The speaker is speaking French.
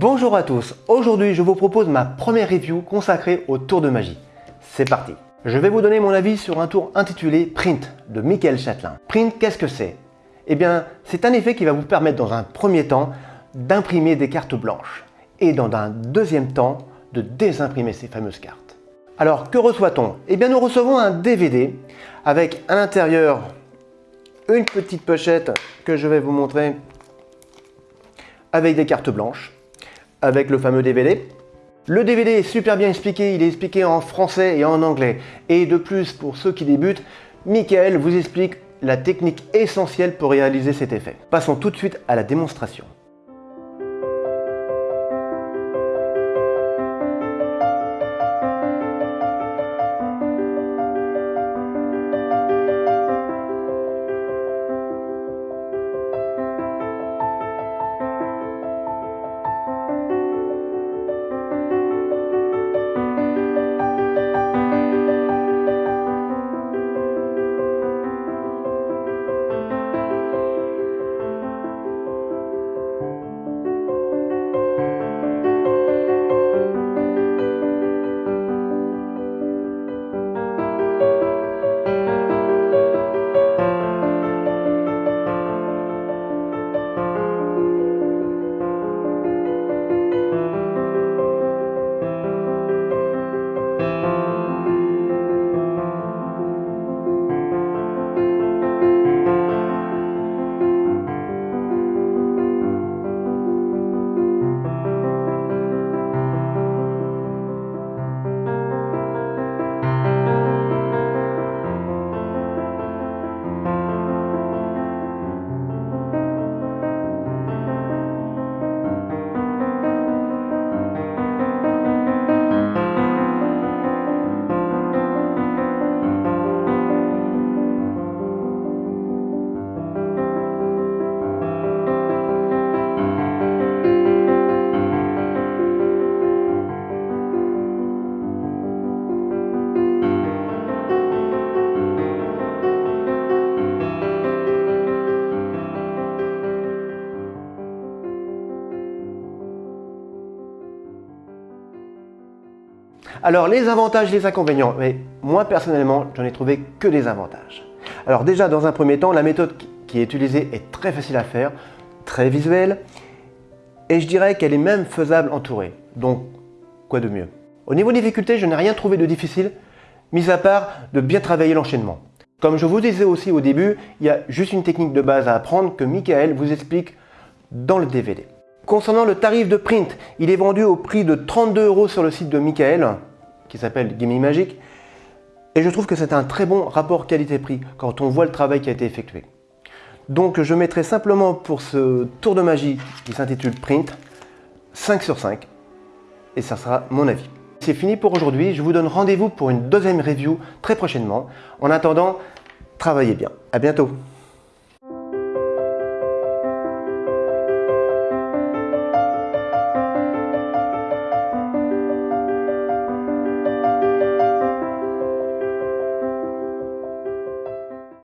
Bonjour à tous, aujourd'hui je vous propose ma première review consacrée au tour de magie. C'est parti Je vais vous donner mon avis sur un tour intitulé Print de Michael Châtelain. Print, qu'est-ce que c'est? Eh bien, c'est un effet qui va vous permettre dans un premier temps d'imprimer des cartes blanches et dans un deuxième temps de désimprimer ces fameuses cartes. Alors, que reçoit-on? Eh bien, nous recevons un DVD avec à l'intérieur une petite pochette que je vais vous montrer avec des cartes blanches avec le fameux DVD. Le DVD est super bien expliqué, il est expliqué en français et en anglais. Et de plus, pour ceux qui débutent, Michael vous explique la technique essentielle pour réaliser cet effet. Passons tout de suite à la démonstration. Alors les avantages, les inconvénients, mais moi personnellement, j'en ai trouvé que des avantages. Alors déjà, dans un premier temps, la méthode qui est utilisée est très facile à faire, très visuelle, et je dirais qu'elle est même faisable entourée. Donc, quoi de mieux? Au niveau difficulté, je n'ai rien trouvé de difficile, mis à part de bien travailler l'enchaînement. Comme je vous disais aussi au début, il y a juste une technique de base à apprendre que Michael vous explique dans le DVD. Concernant le tarif de print, il est vendu au prix de 32 euros sur le site de Michael, qui s'appelle Gaming Magic. Et je trouve que c'est un très bon rapport qualité-prix quand on voit le travail qui a été effectué. Donc je mettrai simplement pour ce tour de magie qui s'intitule Print 5 sur 5 et ça sera mon avis. C'est fini pour aujourd'hui, je vous donne rendez-vous pour une deuxième review très prochainement. En attendant, travaillez bien. À bientôt